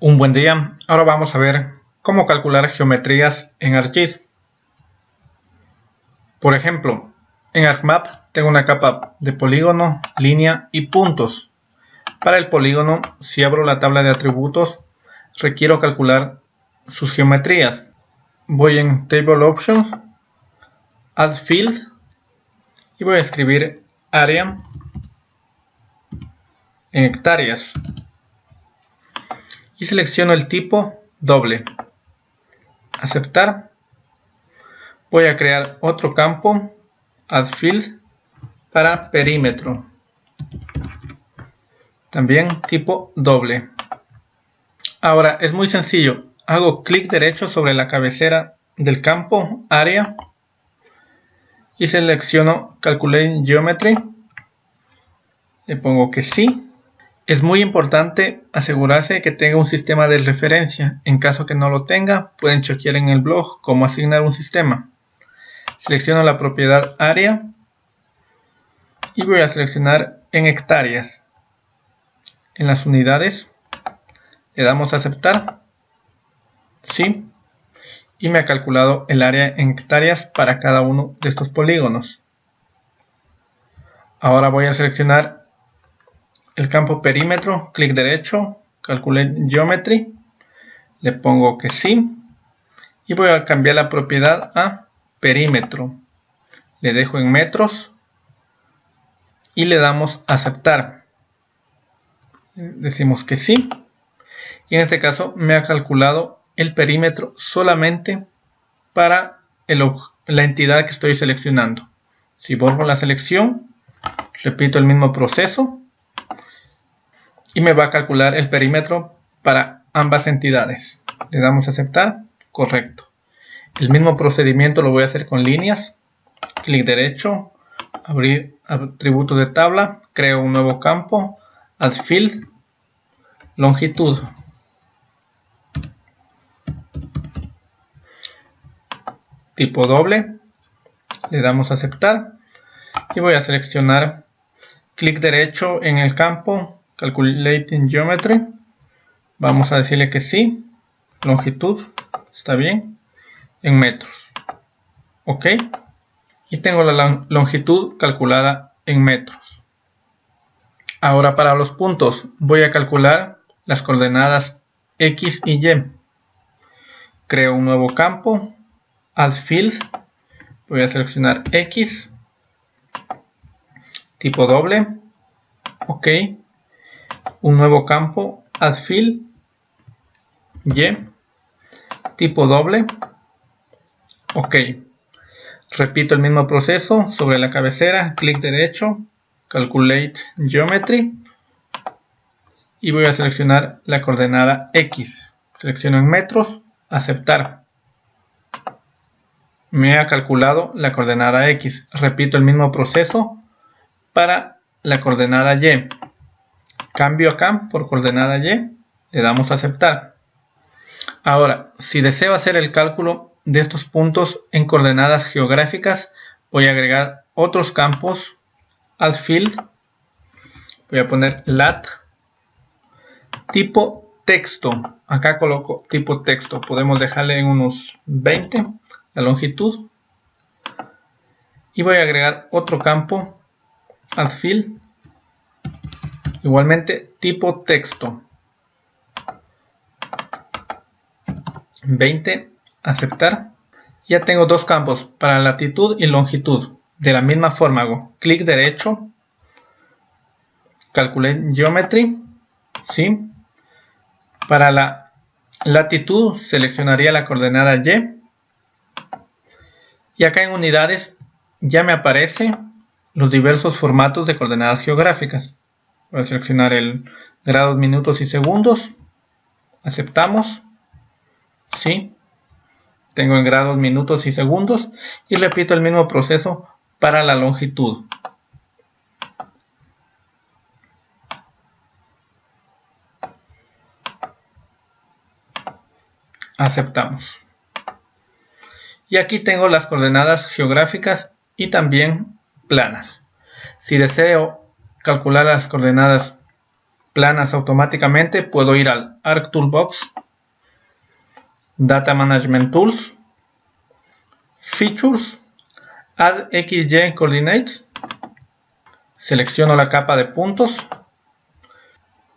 Un buen día, ahora vamos a ver cómo calcular geometrías en ArcGIS. Por ejemplo, en ArcMap tengo una capa de polígono, línea y puntos. Para el polígono, si abro la tabla de atributos, requiero calcular sus geometrías. Voy en Table Options, Add Field y voy a escribir área en hectáreas y selecciono el tipo doble. Aceptar. Voy a crear otro campo, add field, para perímetro. También tipo doble. Ahora es muy sencillo. Hago clic derecho sobre la cabecera del campo, área, y selecciono Calculate Geometry. Le pongo que sí es muy importante asegurarse que tenga un sistema de referencia. En caso que no lo tenga, pueden chequear en el blog cómo asignar un sistema. Selecciono la propiedad área y voy a seleccionar en hectáreas. En las unidades le damos a aceptar. Sí. Y me ha calculado el área en hectáreas para cada uno de estos polígonos. Ahora voy a seleccionar el campo perímetro, clic derecho, calcule geometry, le pongo que sí y voy a cambiar la propiedad a perímetro. Le dejo en metros y le damos aceptar. Decimos que sí y en este caso me ha calculado el perímetro solamente para la entidad que estoy seleccionando. Si borro la selección, repito el mismo proceso y me va a calcular el perímetro para ambas entidades. Le damos a aceptar, correcto. El mismo procedimiento lo voy a hacer con líneas. Clic derecho, abrir atributo de tabla, creo un nuevo campo, add field, longitud. Tipo doble, le damos a aceptar. Y voy a seleccionar. Clic derecho en el campo Calculating Geometry. Vamos a decirle que sí. Longitud. Está bien. En metros. Ok. Y tengo la longitud calculada en metros. Ahora para los puntos voy a calcular las coordenadas X y Y. Creo un nuevo campo. Add Field. Voy a seleccionar X. Tipo doble. Ok un nuevo campo add field y tipo doble. Ok. Repito el mismo proceso sobre la cabecera clic derecho calculate geometry y voy a seleccionar la coordenada X. Selecciono en metros aceptar. Me ha calculado la coordenada X. Repito el mismo proceso para la coordenada Y Cambio acá por coordenada Y, le damos a aceptar. Ahora, si deseo hacer el cálculo de estos puntos en coordenadas geográficas, voy a agregar otros campos al field. Voy a poner lat tipo texto. Acá coloco tipo texto. Podemos dejarle en unos 20 la longitud. Y voy a agregar otro campo al field Igualmente, tipo texto. 20, aceptar. Ya tengo dos campos para latitud y longitud. De la misma forma hago clic derecho, calculé geometry, ¿sí? Para la latitud seleccionaría la coordenada Y. Y acá en unidades ya me aparece los diversos formatos de coordenadas geográficas. Voy a seleccionar el grados, minutos y segundos. Aceptamos. Sí. Tengo en grados, minutos y segundos. Y repito el mismo proceso para la longitud. Aceptamos. Y aquí tengo las coordenadas geográficas y también planas. Si deseo calcular las coordenadas planas automáticamente, puedo ir al Arc Toolbox, Data Management Tools, Features, Add XY Coordinates, selecciono la capa de puntos,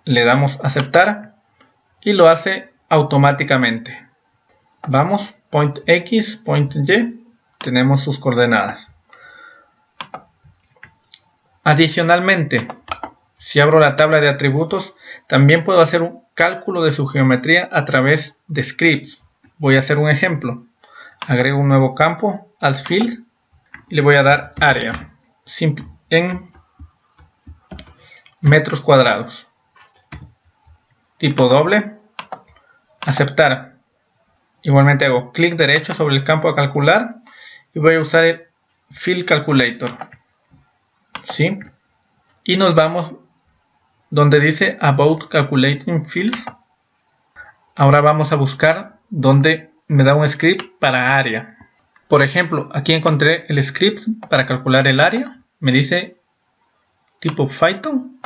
le damos aceptar y lo hace automáticamente. Vamos, point X, point Y, tenemos sus coordenadas. Adicionalmente, si abro la tabla de atributos, también puedo hacer un cálculo de su geometría a través de scripts. Voy a hacer un ejemplo. Agrego un nuevo campo, add field, y le voy a dar área en metros cuadrados. Tipo doble, aceptar. Igualmente hago clic derecho sobre el campo a calcular y voy a usar el Field Calculator. ¿Sí? Y nos vamos donde dice About Calculating Fields. Ahora vamos a buscar donde me da un script para área. Por ejemplo, aquí encontré el script para calcular el área. Me dice tipo Python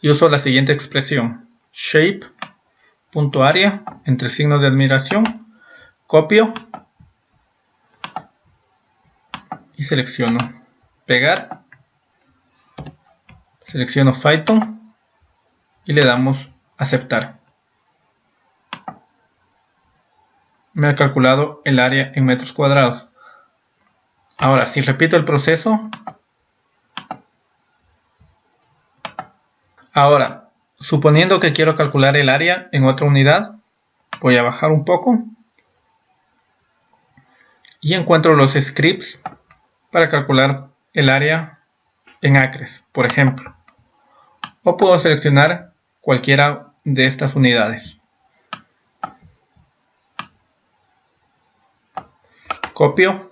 y uso la siguiente expresión. Shape.area entre signos de admiración. Copio y selecciono pegar. Selecciono Python y le damos aceptar. Me ha calculado el área en metros cuadrados. Ahora, si repito el proceso, ahora, suponiendo que quiero calcular el área en otra unidad, voy a bajar un poco y encuentro los scripts para calcular el área en acres, por ejemplo. O puedo seleccionar cualquiera de estas unidades. Copio.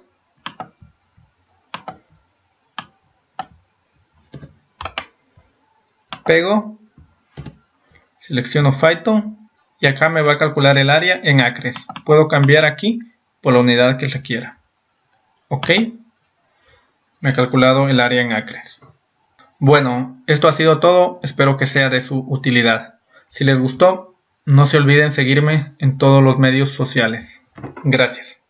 Pego. Selecciono Python y acá me va a calcular el área en acres. Puedo cambiar aquí por la unidad que requiera. Ok me ha calculado el área en acres. Bueno, esto ha sido todo, espero que sea de su utilidad. Si les gustó, no se olviden seguirme en todos los medios sociales. Gracias.